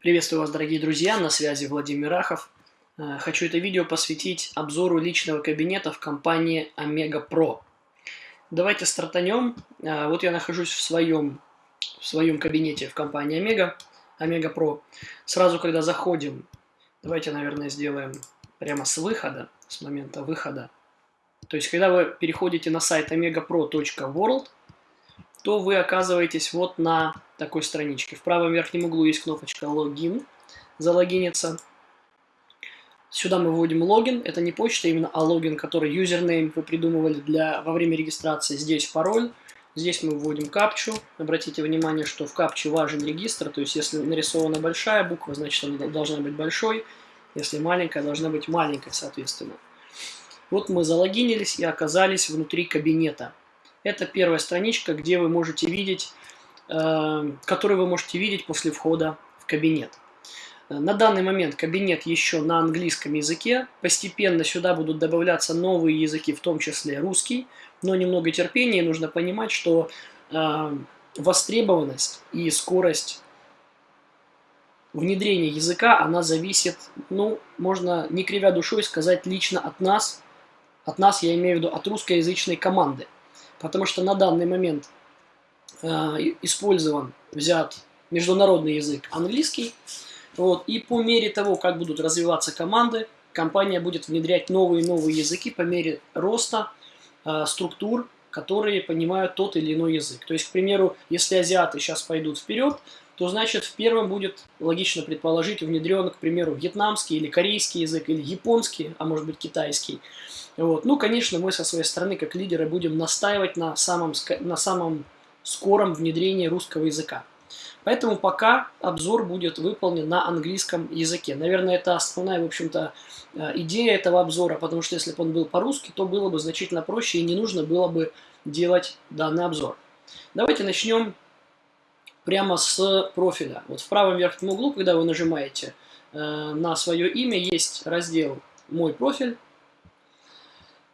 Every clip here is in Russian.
Приветствую вас, дорогие друзья, на связи Владимир Рахов. Э, хочу это видео посвятить обзору личного кабинета в компании Omega Pro. Давайте стартанем. Э, вот я нахожусь в своем, в своем кабинете в компании Omega, Omega Pro. Сразу, когда заходим, давайте, наверное, сделаем прямо с выхода, с момента выхода. То есть, когда вы переходите на сайт omegapro.world, то вы оказываетесь вот на такой страничке. В правом верхнем углу есть кнопочка «Логин», «Залогиниться». Сюда мы вводим логин, это не почта именно, а логин, который юзернейм вы придумывали для, во время регистрации. Здесь пароль, здесь мы вводим капчу. Обратите внимание, что в капче важен регистр, то есть если нарисована большая буква, значит она должна быть большой, если маленькая, должна быть маленькой, соответственно. Вот мы залогинились и оказались внутри кабинета. Это первая страничка, где вы можете видеть, э, которую вы можете видеть после входа в кабинет. На данный момент кабинет еще на английском языке. Постепенно сюда будут добавляться новые языки, в том числе русский. Но немного терпения, нужно понимать, что э, востребованность и скорость внедрения языка, она зависит, ну, можно не кривя душой сказать, лично от нас. От нас, я имею в виду, от русскоязычной команды потому что на данный момент э, использован, взят международный язык английский. Вот, и по мере того, как будут развиваться команды, компания будет внедрять новые и новые языки по мере роста э, структур, которые понимают тот или иной язык. То есть, к примеру, если азиаты сейчас пойдут вперед, то значит в первом будет логично предположить внедрен, к примеру, вьетнамский или корейский язык, или японский, а может быть китайский. Вот. Ну, конечно, мы со своей стороны, как лидеры, будем настаивать на самом, на самом скором внедрении русского языка. Поэтому пока обзор будет выполнен на английском языке. Наверное, это основная, в общем-то, э, идея этого обзора, потому что если бы он был по-русски, то было бы значительно проще и не нужно было бы делать данный обзор. Давайте начнем прямо с профиля. Вот в правом верхнем углу, когда вы нажимаете э, на свое имя, есть раздел «Мой профиль».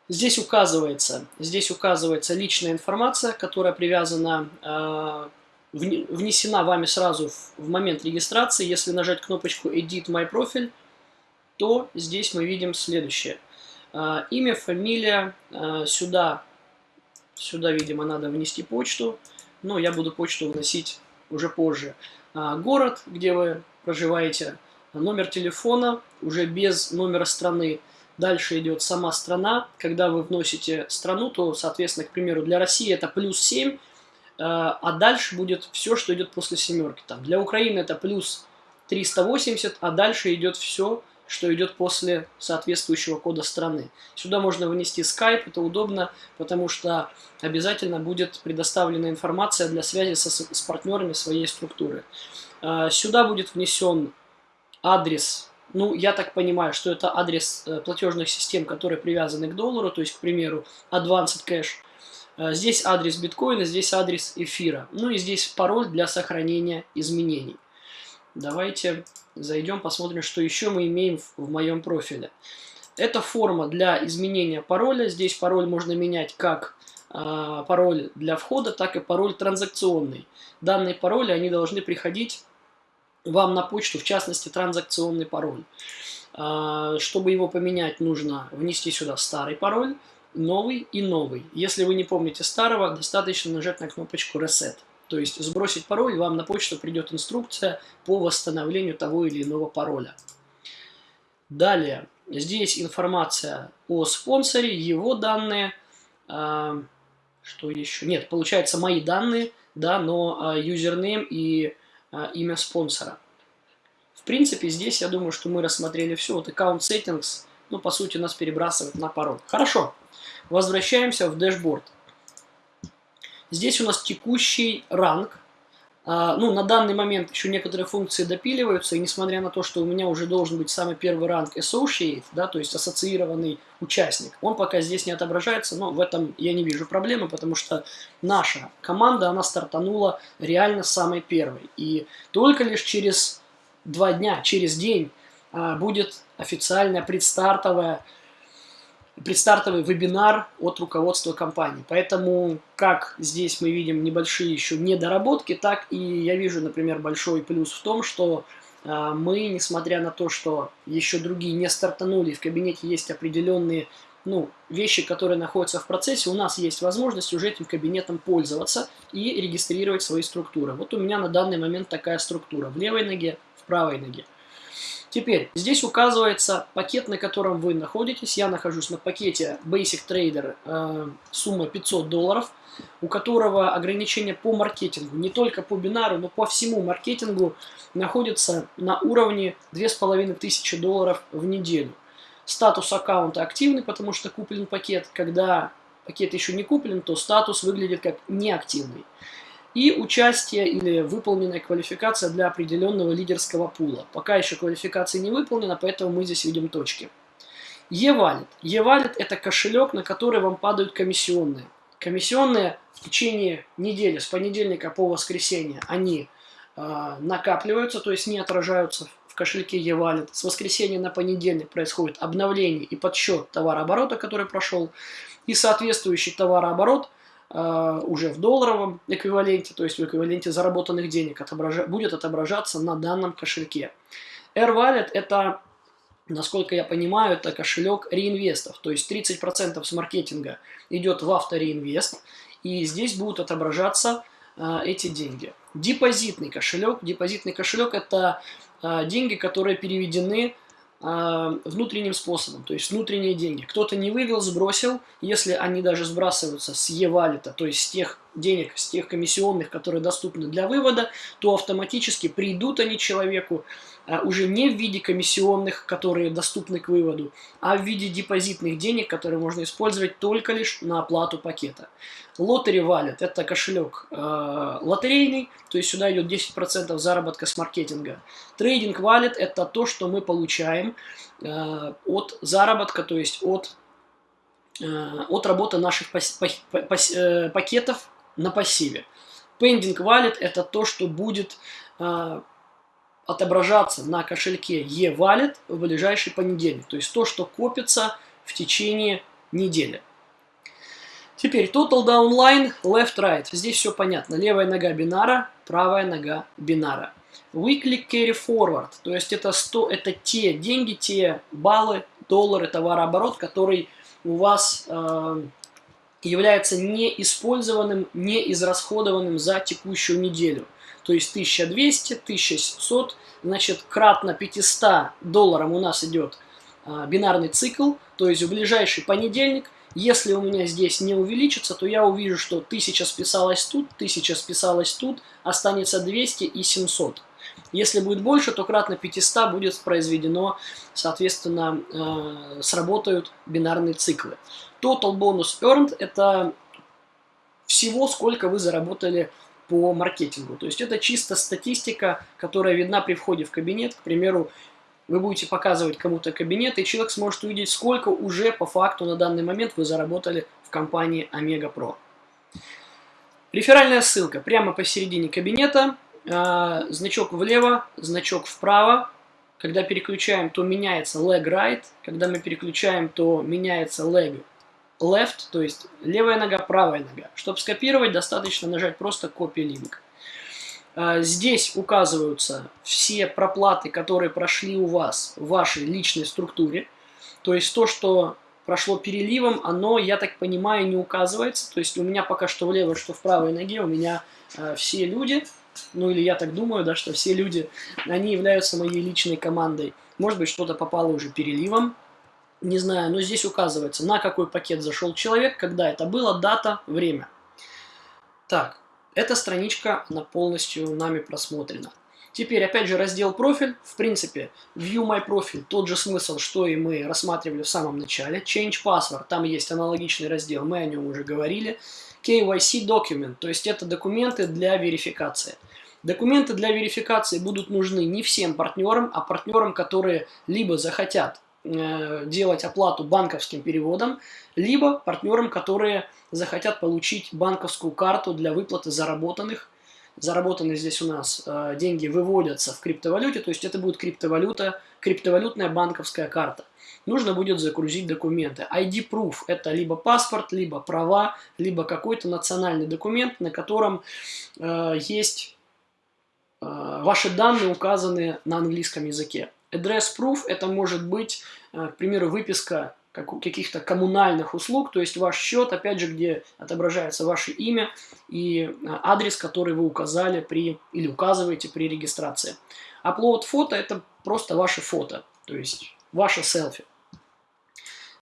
Здесь указывается, здесь указывается личная информация, которая привязана, э, внесена вами сразу в, в момент регистрации. Если нажать кнопочку «Edit My Profile», то здесь мы видим следующее. Э, имя, фамилия, э, сюда, сюда, видимо, надо внести почту, но я буду почту вносить уже позже. А, город, где вы проживаете, номер телефона, уже без номера страны. Дальше идет сама страна. Когда вы вносите страну, то, соответственно, к примеру, для России это плюс 7, а, а дальше будет все, что идет после семерки. Там, для Украины это плюс 380, а дальше идет все, что идет после соответствующего кода страны. Сюда можно вынести Skype, это удобно, потому что обязательно будет предоставлена информация для связи со, с партнерами своей структуры. А, сюда будет внесен адрес, ну, я так понимаю, что это адрес э, платежных систем, которые привязаны к доллару, то есть, к примеру, Advanced Cash. А, здесь адрес биткоина, здесь адрес эфира. Ну и здесь пароль для сохранения изменений. Давайте зайдем, посмотрим, что еще мы имеем в, моем профиле. Это форма для изменения пароля. Здесь пароль можно менять как э, пароль для входа, так и пароль транзакционный. Данные пароли, они должны приходить вам на почту, в частности, транзакционный пароль. Э, чтобы его поменять, нужно внести сюда старый пароль, новый и новый. Если вы не помните старого, достаточно нажать на кнопочку Reset. То есть сбросить пароль, вам на почту придет инструкция по восстановлению того или иного пароля. Далее, здесь информация о спонсоре, его данные. А, что еще? Нет, получается мои данные, да, но а, username и а, имя спонсора. В принципе, здесь я думаю, что мы рассмотрели все. Вот account settings, ну, по сути, нас перебрасывает на пароль. Хорошо, возвращаемся в dashboard. Здесь у нас текущий ранг. А, ну, на данный момент еще некоторые функции допиливаются, и несмотря на то, что у меня уже должен быть самый первый ранг Associate, да, то есть ассоциированный участник, он пока здесь не отображается, но в этом я не вижу проблемы, потому что наша команда, она стартанула реально самой первой. И только лишь через два дня, через день а, будет официальная предстартовая предстартовый вебинар от руководства компании. Поэтому, как здесь мы видим небольшие еще недоработки, так и я вижу, например, большой плюс в том, что э, мы, несмотря на то, что еще другие не стартанули, в кабинете есть определенные ну, вещи, которые находятся в процессе, у нас есть возможность уже этим кабинетом пользоваться и регистрировать свои структуры. Вот у меня на данный момент такая структура в левой ноге, в правой ноге. Теперь, здесь указывается пакет, на котором вы находитесь. Я нахожусь на пакете Basic Trader, э, сумма 500 долларов, у которого ограничение по маркетингу, не только по бинару, но по всему маркетингу находится на уровне 2500 долларов в неделю. Статус аккаунта активный, потому что куплен пакет. Когда пакет еще не куплен, то статус выглядит как неактивный и участие или выполненная квалификация для определенного лидерского пула. Пока еще квалификация не выполнена, поэтому мы здесь видим точки. E-Wallet. E-Wallet это кошелек, на который вам падают комиссионные. Комиссионные в течение недели, с понедельника по воскресенье, они э, накапливаются, то есть не отражаются в кошельке e-Wallet. С воскресенья на понедельник происходит обновление и подсчет товарооборота, который прошел, и соответствующий товарооборот – уже в долларовом эквиваленте, то есть в эквиваленте заработанных денег отобража будет отображаться на данном кошельке. AirWallet это, насколько я понимаю, это кошелек реинвестов, то есть 30% с маркетинга идет в автореинвест, и здесь будут отображаться э, эти деньги. Депозитный кошелек. Депозитный кошелек это э, деньги, которые переведены внутренним способом, то есть внутренние деньги. Кто-то не вывел, сбросил, если они даже сбрасываются с e-валита, то есть с тех денег, с тех комиссионных, которые доступны для вывода, то автоматически придут они человеку а, уже не в виде комиссионных, которые доступны к выводу, а в виде депозитных денег, которые можно использовать только лишь на оплату пакета. Lottery Wallet – это кошелек э, лотерейный, то есть сюда идет 10% заработка с маркетинга. Trading Wallet – это то, что мы получаем э, от заработка, то есть от, от работы наших э, пакетов на пассиве. Pending Wallet – это то, что будет э, отображаться на кошельке e-Wallet в ближайший понедельник. То есть то, что копится в течение недели. Теперь Total Down Line, Left Right. Здесь все понятно. Левая нога бинара, правая нога бинара. Weekly Carry Forward. То есть это, 100, это те деньги, те баллы, доллары, товарооборот, который у вас э, является неиспользованным, неизрасходованным за текущую неделю. То есть 1200, 1700, значит, кратно 500 долларам у нас идет э, бинарный цикл. То есть в ближайший понедельник если у меня здесь не увеличится, то я увижу, что 1000 списалось тут, 1000 списалось тут, останется 200 и 700. Если будет больше, то кратно 500 будет произведено, соответственно, э, сработают бинарные циклы. Total bonus earned – это всего, сколько вы заработали по маркетингу. То есть это чисто статистика, которая видна при входе в кабинет. К примеру, вы будете показывать кому-то кабинет, и человек сможет увидеть, сколько уже по факту на данный момент вы заработали в компании Omega Pro. Реферальная ссылка прямо посередине кабинета, э, значок влево, значок вправо. Когда переключаем, то меняется leg right, когда мы переключаем, то меняется leg left, то есть левая нога, правая нога. Чтобы скопировать, достаточно нажать просто copy link. А, здесь указываются все проплаты, которые прошли у вас в вашей личной структуре. То есть то, что прошло переливом, оно, я так понимаю, не указывается. То есть у меня пока что в левой, что в правой ноге, у меня э, все люди, ну или я так думаю, да, что все люди, они являются моей личной командой. Может быть, что-то попало уже переливом, не знаю, но здесь указывается, на какой пакет зашел человек, когда это было, дата, время. Так, эта страничка, она полностью нами просмотрена. Теперь, опять же, раздел профиль. В принципе, View My Profile, тот же смысл, что и мы рассматривали в самом начале. Change Password, там есть аналогичный раздел, мы о нем уже говорили. KYC Document, то есть это документы для верификации. Документы для верификации будут нужны не всем партнерам, а партнерам, которые либо захотят делать оплату банковским переводом, либо партнерам, которые захотят получить банковскую карту для выплаты заработанных. Заработанные здесь у нас э, деньги выводятся в криптовалюте, то есть это будет криптовалюта, криптовалютная банковская карта. Нужно будет загрузить документы. ID-proof – это либо паспорт, либо права, либо какой-то национальный документ, на котором э, есть ваши данные указаны на английском языке. Address proof это может быть, к примеру, выписка каких-то коммунальных услуг, то есть ваш счет, опять же, где отображается ваше имя и адрес, который вы указали при или указываете при регистрации. Upload фото – это просто ваше фото, то есть ваше селфи.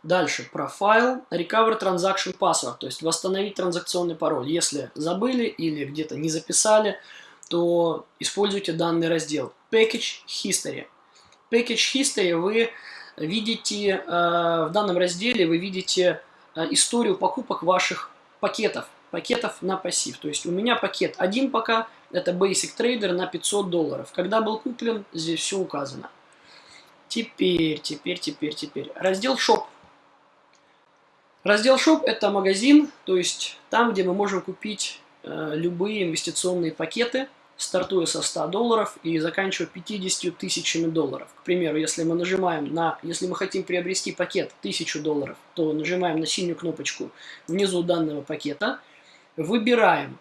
Дальше, профайл, recover transaction password, то есть восстановить транзакционный пароль. Если забыли или где-то не записали, то используйте данный раздел. Package History. Package History вы видите, э, в данном разделе вы видите э, историю покупок ваших пакетов, пакетов на пассив. То есть у меня пакет один пока, это Basic Trader на 500 долларов. Когда был куплен, здесь все указано. Теперь, теперь, теперь, теперь. Раздел Shop. Раздел Shop это магазин, то есть там, где мы можем купить э, любые инвестиционные пакеты, стартуя со 100 долларов и заканчивая 50 тысячами долларов. К примеру, если мы нажимаем на, если мы хотим приобрести пакет 1000 долларов, то нажимаем на синюю кнопочку внизу данного пакета, выбираем,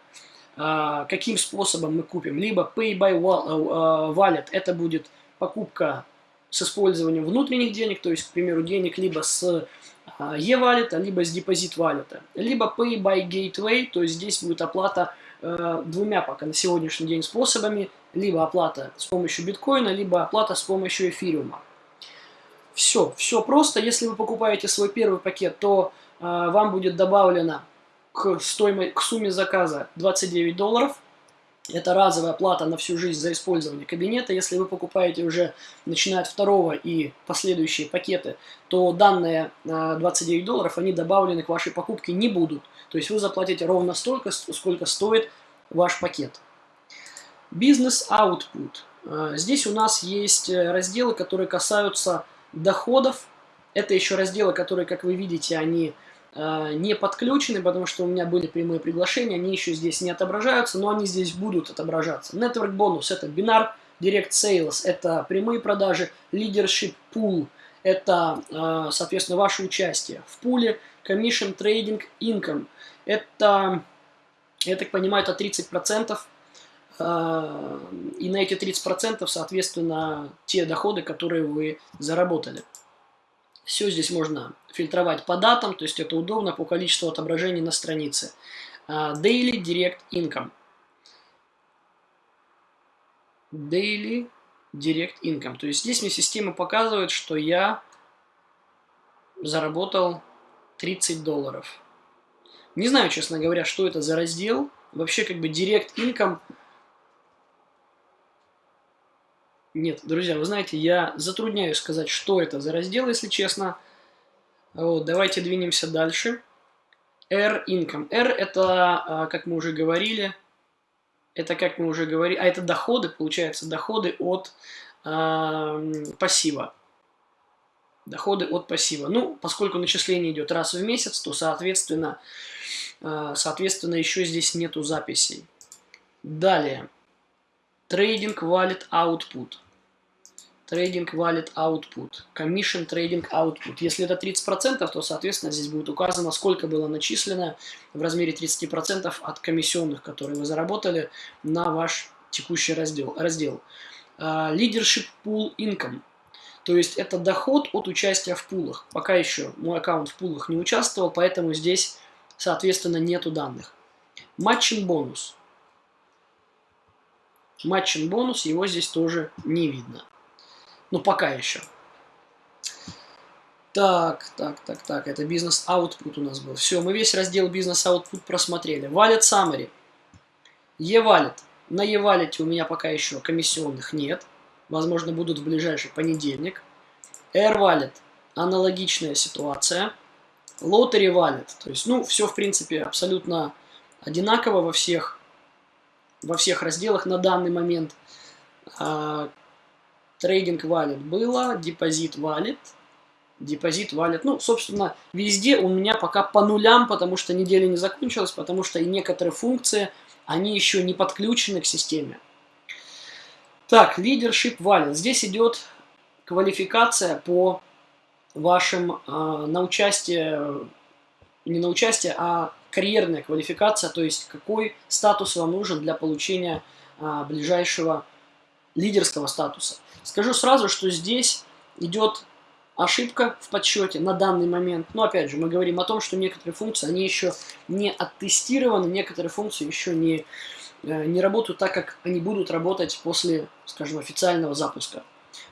э, каким способом мы купим, либо Pay by э, Wallet, это будет покупка с использованием внутренних денег, то есть, к примеру, денег либо с e-валета, либо с депозит валюта, либо Pay by Gateway, то есть здесь будет оплата э, двумя пока на сегодняшний день способами, либо оплата с помощью биткоина, либо оплата с помощью эфириума. Все, все просто. Если вы покупаете свой первый пакет, то э, вам будет добавлено к, стоимой, к сумме заказа 29 долларов. Это разовая плата на всю жизнь за использование кабинета. Если вы покупаете уже, начиная от второго и последующие пакеты, то данные 29 долларов, они добавлены к вашей покупке не будут. То есть вы заплатите ровно столько, сколько стоит ваш пакет. Бизнес Output. А, здесь у нас есть э, разделы, которые касаются доходов. Это еще разделы, которые, как вы видите, они не подключены, потому что у меня были прямые приглашения, они еще здесь не отображаются, но они здесь будут отображаться. Network бонус это бинар, Direct Sales это прямые продажи, Leadership Pool это, э, соответственно, ваше участие в пуле, Commission Trading Income это, я так понимаю, это 30%, э, и на эти 30% соответственно те доходы, которые вы заработали. Все здесь можно фильтровать по датам, то есть это удобно по количеству отображений на странице. А, Daily Direct Income. Daily Direct Income. То есть здесь мне система показывает, что я заработал 30 долларов. Не знаю, честно говоря, что это за раздел. Вообще, как бы Direct Income Нет, друзья, вы знаете, я затрудняюсь сказать, что это за раздел, если честно. Вот, давайте двинемся дальше. R income. R это, а, как мы уже говорили, это как мы уже говорили, а это доходы, получается, доходы от э, пассива. Доходы от пассива. Ну, поскольку начисление идет раз в месяц, то, соответственно, э, соответственно, еще здесь нету записей. Далее. Trading Wallet Output. Trading Wallet Output. Commission Trading Output. Если это 30%, то, соответственно, здесь будет указано, сколько было начислено в размере 30% от комиссионных, которые вы заработали на ваш текущий раздел. раздел. Uh, Leadership Pool Income. То есть это доход от участия в пулах. Пока еще мой аккаунт в пулах не участвовал, поэтому здесь, соответственно, нету данных. Матчинг бонус. Матчин бонус, его здесь тоже не видно. Ну, пока еще. Так, так, так, так, это бизнес output у нас был. Все, мы весь раздел бизнес output просмотрели. Wallet summary. E-wallet. На E-wallet у меня пока еще комиссионных нет. Возможно, будут в ближайший понедельник. Air Wallet. Аналогичная ситуация. Lottery Wallet. То есть, ну, все, в принципе, абсолютно одинаково во всех во всех разделах на данный момент. Трейдинг валет было, депозит валет, депозит валет. Ну, собственно, везде у меня пока по нулям, потому что неделя не закончилась, потому что и некоторые функции, они еще не подключены к системе. Так, leadership валет. Здесь идет квалификация по вашим э, на участие, не на участие, а карьерная квалификация, то есть какой статус вам нужен для получения а, ближайшего лидерского статуса. Скажу сразу, что здесь идет ошибка в подсчете на данный момент. Но опять же, мы говорим о том, что некоторые функции, они еще не оттестированы, некоторые функции еще не, э, не работают так, как они будут работать после, скажем, официального запуска.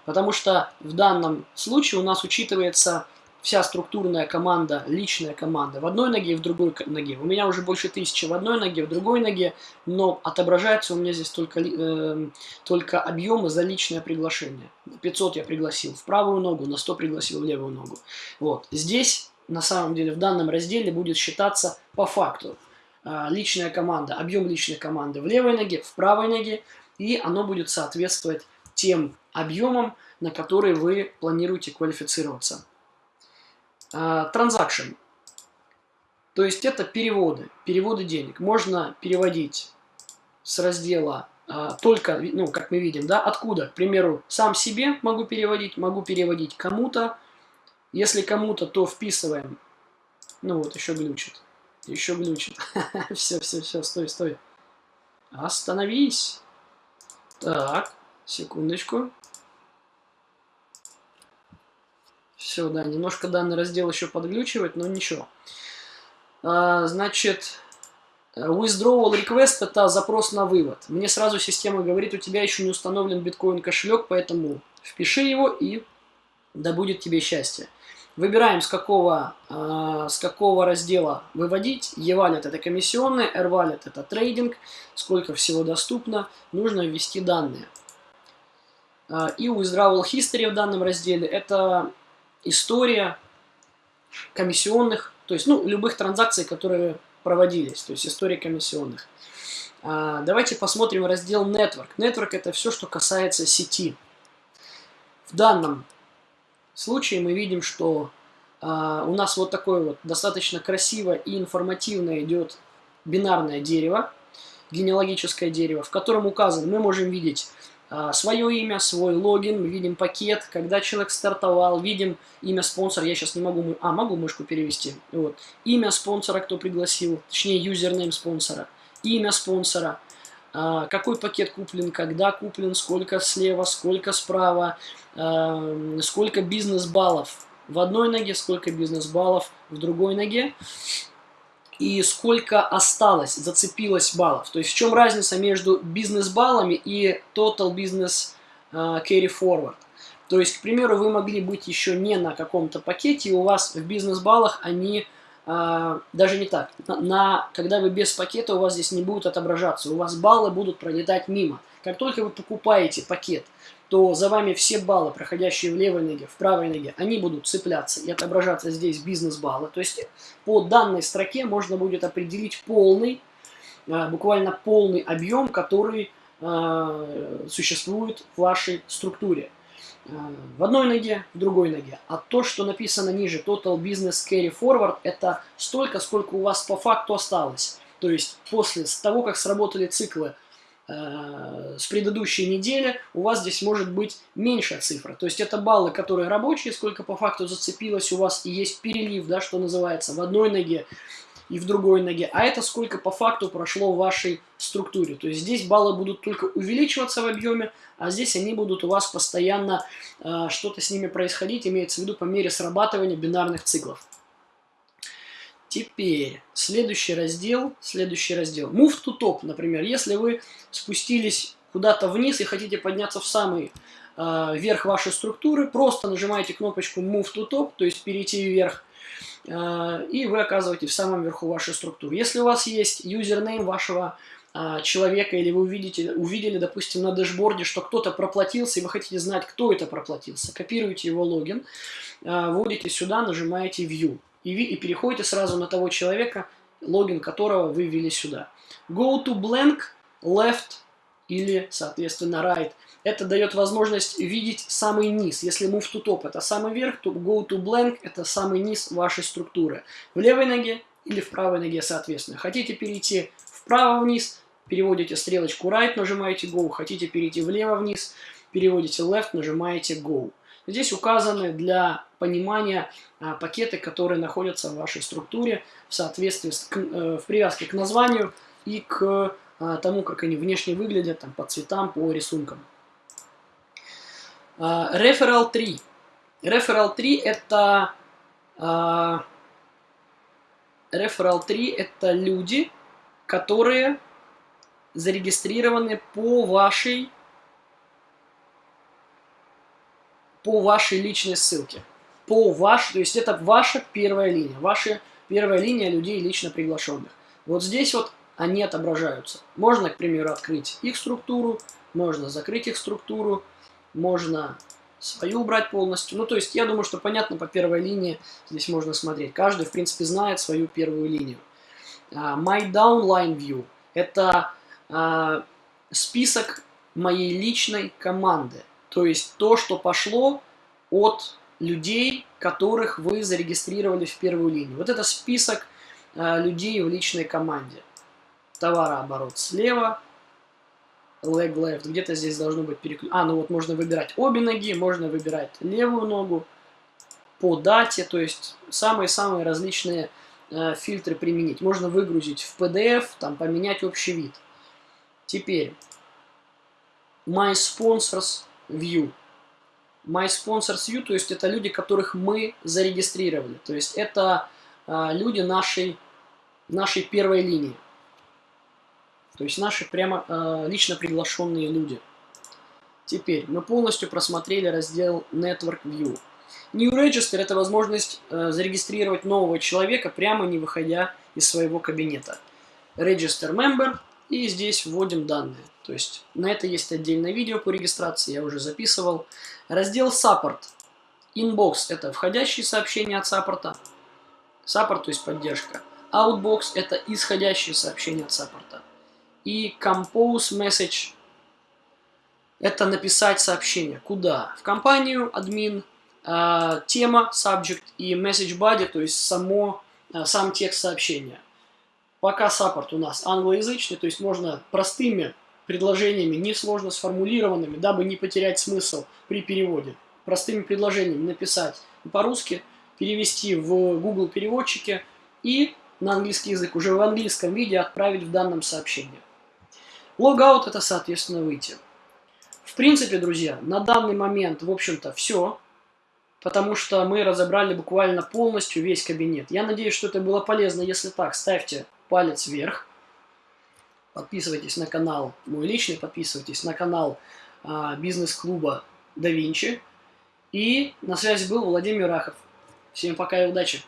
Потому что в данном случае у нас учитывается вся структурная команда, личная команда в одной ноге и в другой ноге. У меня уже больше тысячи в одной ноге, в другой ноге, но отображается у меня здесь только, э, только объемы за личное приглашение. 500 я пригласил в правую ногу, на 100 пригласил в левую ногу. Вот. Здесь, на самом деле, в данном разделе будет считаться по факту э, личная команда, объем личной команды в левой ноге, в правой ноге, и оно будет соответствовать тем объемам, на которые вы планируете квалифицироваться. Транзакшн. То есть это переводы, переводы денег. Можно переводить с раздела а, только, ну, как мы видим, да, откуда. К примеру, сам себе могу переводить, могу переводить кому-то. Если кому-то, то вписываем. Ну вот, еще глючит. Еще глючит. все, все, все, стой, стой. Остановись. Так, секундочку. Все, да, немножко данный раздел еще подглючивает, но ничего. А, значит, withdrawal request это запрос на вывод. Мне сразу система говорит, у тебя еще не установлен биткоин кошелек, поэтому впиши его и да будет тебе счастье. Выбираем, с какого, э, с какого раздела выводить. E-Wallet это комиссионный, R-Wallet это трейдинг, сколько всего доступно. Нужно ввести данные. Э, и Withdrawal History в данном разделе это история комиссионных, то есть, ну, любых транзакций, которые проводились, то есть история комиссионных. А, давайте посмотрим раздел Network. Network это все, что касается сети. В данном случае мы видим, что а, у нас вот такое вот достаточно красиво и информативно идет бинарное дерево, генеалогическое дерево, в котором указан, мы можем видеть свое имя, свой логин, мы видим пакет, когда человек стартовал, видим имя спонсора, я сейчас не могу, а, могу мышку перевести, вот, имя спонсора, кто пригласил, точнее, юзернейм спонсора, имя спонсора, а, какой пакет куплен, когда куплен, сколько слева, сколько справа, а, сколько бизнес-баллов в одной ноге, сколько бизнес-баллов в другой ноге, и сколько осталось, зацепилось баллов. То есть в чем разница между бизнес-баллами и total business uh, carry forward. То есть, к примеру, вы могли быть еще не на каком-то пакете, и у вас в бизнес-баллах они Uh, даже не так. На, на, когда вы без пакета, у вас здесь не будет отображаться. У вас баллы будут пролетать мимо. Как только вы покупаете пакет, то за вами все баллы, проходящие в левой ноге, в правой ноге, они будут цепляться и отображаться здесь бизнес-баллы. То есть по данной строке можно будет определить полный, а, буквально полный объем, который а, существует в вашей структуре. А, в одной ноге, в другой ноге. А то, что написано ниже, Total Business Carry Forward, это столько, сколько у вас по факту осталось. То есть после того, как сработали циклы Э, с предыдущей недели у вас здесь может быть меньшая цифра. То есть это баллы, которые рабочие, сколько по факту зацепилось у вас, и есть перелив, да, что называется, в одной ноге и в другой ноге. А это сколько по факту прошло в вашей структуре. То есть здесь баллы будут только увеличиваться в объеме, а здесь они будут у вас постоянно э, что-то с ними происходить, имеется в виду по мере срабатывания бинарных циклов. Теперь, следующий раздел, следующий раздел. Move to top, например. Если вы спустились куда-то вниз и хотите подняться в самый э, верх вашей структуры, просто нажимаете кнопочку Move to top, то есть перейти вверх, э, и вы оказываетесь в самом верху вашей структуры. Если у вас есть username вашего э, человека, или вы увидите, увидели, допустим, на dashboard е, что кто-то проплатился, и вы хотите знать, кто это проплатился, копируете его логин, э, вводите сюда, нажимаете View и, и переходите сразу на того человека, логин которого вы ввели сюда. Go to blank, left или, соответственно, right. Это дает возможность видеть самый низ. Если move to top это самый верх, то go to blank это самый низ вашей структуры. В левой ноге или в правой ноге, соответственно. Хотите перейти вправо вниз, переводите стрелочку right, нажимаете go. Хотите перейти влево вниз, переводите left, нажимаете go. Здесь указаны для понимания а, пакеты, которые находятся в вашей структуре в соответствии с, к, э, в привязке к названию и к а, тому, как они внешне выглядят, там, по цветам, по рисункам. А, Referral 3. Referral 3 это... А, Referral 3 это люди, которые зарегистрированы по вашей по вашей личной ссылке. По вашей, то есть это ваша первая линия, ваша первая линия людей лично приглашенных. Вот здесь вот они отображаются. Можно, к примеру, открыть их структуру, можно закрыть их структуру, можно свою убрать полностью. Ну, то есть, я думаю, что понятно по первой линии здесь можно смотреть. Каждый, в принципе, знает свою первую линию. Uh, my downline view – это uh, список моей личной команды. То есть, то, что пошло от людей, которых вы зарегистрировали в первую линию. Вот это список uh, людей в личной команде товарооборот слева, leg left, где-то здесь должно быть переключение. А, ну вот можно выбирать обе ноги, можно выбирать левую ногу по дате, то есть самые-самые различные э, фильтры применить. Можно выгрузить в PDF, там поменять общий вид. Теперь, My Sponsors View. My Sponsors View, то есть это люди, которых мы зарегистрировали. То есть это э, люди нашей, нашей первой линии. То есть наши прямо э, лично приглашенные люди. Теперь мы полностью просмотрели раздел Network View. New Register это возможность э, зарегистрировать нового человека, прямо не выходя из своего кабинета. Register Member и здесь вводим данные. То есть на это есть отдельное видео по регистрации, я уже записывал. Раздел Support. Inbox это входящие сообщения от саппорта. Support, то есть поддержка. Outbox это исходящие сообщения от саппорта. И compose message – это написать сообщение. Куда? В компанию, админ, э, тема, subject и message body, то есть само, э, сам текст сообщения. Пока саппорт у нас англоязычный, то есть можно простыми предложениями, несложно сформулированными, дабы не потерять смысл при переводе. Простыми предложениями написать по-русски, перевести в Google переводчике и на английский язык уже в английском виде отправить в данном сообщении. Логаут это, соответственно, выйти. В принципе, друзья, на данный момент, в общем-то, все. Потому что мы разобрали буквально полностью весь кабинет. Я надеюсь, что это было полезно. Если так, ставьте палец вверх. Подписывайтесь на канал мой личный, подписывайтесь на канал а, бизнес-клуба Да Винчи. И на связи был Владимир Рахов. Всем пока и удачи!